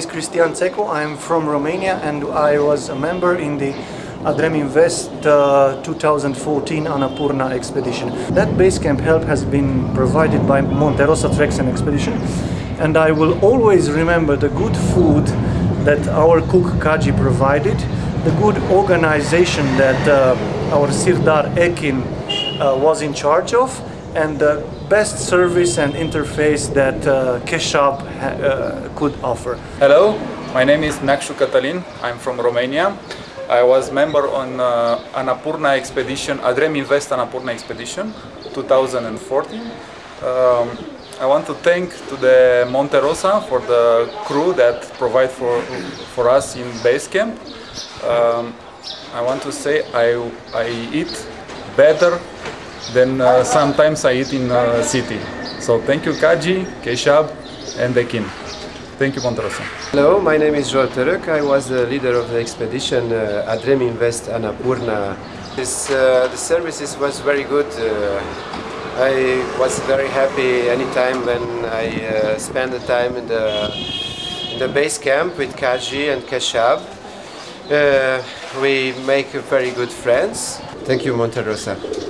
is Cristian Țecu. I'm from Romania and I was a member in the Adrem Invest uh, 2014 Annapurna expedition. That base camp help has been provided by Monterosa Treks and Expedition and I will always remember the good food that our cook Kaji provided, the good organization that uh, our Sirdar Ekin uh, was in charge of and the best service and interface that uh, Keshab uh, could offer. Hello, my name is Nakshu Catalin. I'm from Romania. I was member on uh, Annapurna expedition, Adrem Invest Annapurna expedition 2014. Um, I want to thank to the Monte Rosa for the crew that provide for, for us in base camp. Um, I want to say I, I eat better than uh, sometimes I eat in uh, city. So thank you Kaji, Keshab and Dekin. Thank you Monte Rosa. Hello, my name is Zsolt Török. I was the leader of the expedition uh, Adrem Invest Annapurna. This, uh, the services was very good. Uh, I was very happy anytime when I uh, spent the time in the, in the base camp with Kaji and Keshab. Uh, we make very good friends. Thank you, Monterosa.